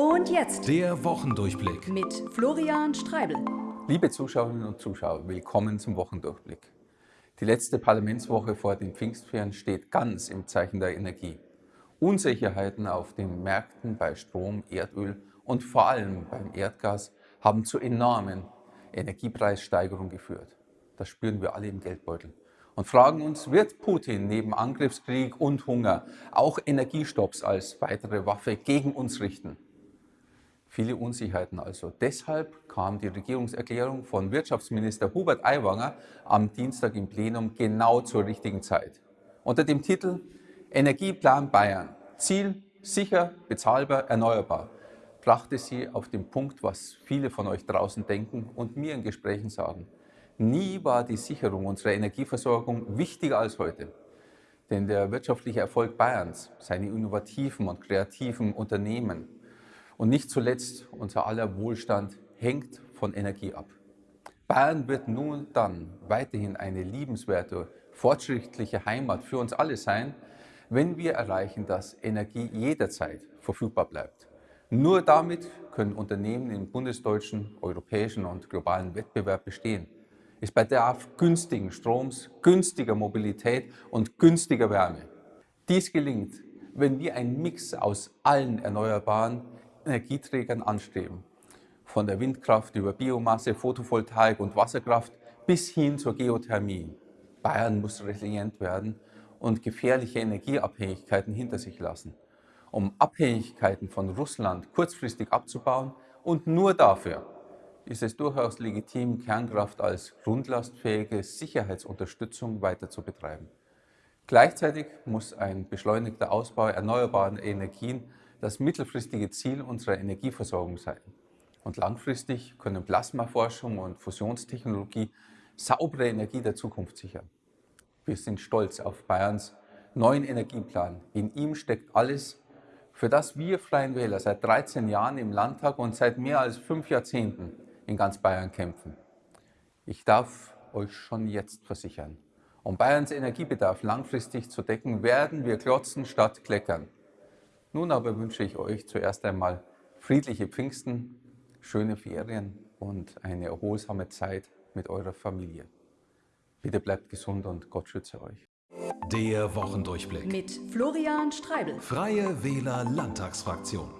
Und jetzt Der Wochendurchblick. mit Florian Streibel. Liebe Zuschauerinnen und Zuschauer, willkommen zum Wochendurchblick. Die letzte Parlamentswoche vor den Pfingstferien steht ganz im Zeichen der Energie. Unsicherheiten auf den Märkten bei Strom, Erdöl und vor allem beim Erdgas haben zu enormen Energiepreissteigerungen geführt. Das spüren wir alle im Geldbeutel. Und fragen uns, wird Putin neben Angriffskrieg und Hunger auch Energiestopps als weitere Waffe gegen uns richten? Viele Unsicherheiten also. Deshalb kam die Regierungserklärung von Wirtschaftsminister Hubert Aiwanger am Dienstag im Plenum genau zur richtigen Zeit. Unter dem Titel Energieplan Bayern. Ziel sicher, bezahlbar, erneuerbar brachte sie auf den Punkt, was viele von euch draußen denken und mir in Gesprächen sagen. Nie war die Sicherung unserer Energieversorgung wichtiger als heute. Denn der wirtschaftliche Erfolg Bayerns, seine innovativen und kreativen Unternehmen und nicht zuletzt unser aller Wohlstand hängt von Energie ab. Bayern wird nun dann weiterhin eine liebenswerte, fortschrittliche Heimat für uns alle sein, wenn wir erreichen, dass Energie jederzeit verfügbar bleibt. Nur damit können Unternehmen im bundesdeutschen, europäischen und globalen Wettbewerb bestehen. Es bedarf günstigen Stroms, günstiger Mobilität und günstiger Wärme. Dies gelingt, wenn wir einen Mix aus allen erneuerbaren Energieträgern anstreben. Von der Windkraft über Biomasse, Photovoltaik und Wasserkraft bis hin zur Geothermie. Bayern muss resilient werden und gefährliche Energieabhängigkeiten hinter sich lassen um Abhängigkeiten von Russland kurzfristig abzubauen und nur dafür ist es durchaus legitim, Kernkraft als grundlastfähige Sicherheitsunterstützung weiter zu betreiben. Gleichzeitig muss ein beschleunigter Ausbau erneuerbarer Energien das mittelfristige Ziel unserer Energieversorgung sein. Und langfristig können Plasmaforschung und Fusionstechnologie saubere Energie der Zukunft sichern. Wir sind stolz auf Bayerns neuen Energieplan. In ihm steckt alles, für das wir Freien Wähler seit 13 Jahren im Landtag und seit mehr als fünf Jahrzehnten in ganz Bayern kämpfen. Ich darf euch schon jetzt versichern, um Bayerns Energiebedarf langfristig zu decken, werden wir klotzen statt kleckern. Nun aber wünsche ich euch zuerst einmal friedliche Pfingsten, schöne Ferien und eine erholsame Zeit mit eurer Familie. Bitte bleibt gesund und Gott schütze euch. Der Wochendurchblick. Mit Florian Streibel. Freie Wähler Landtagsfraktion.